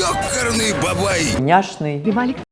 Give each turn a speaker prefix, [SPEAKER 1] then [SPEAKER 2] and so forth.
[SPEAKER 1] Ёкарный бабай!
[SPEAKER 2] Няшный.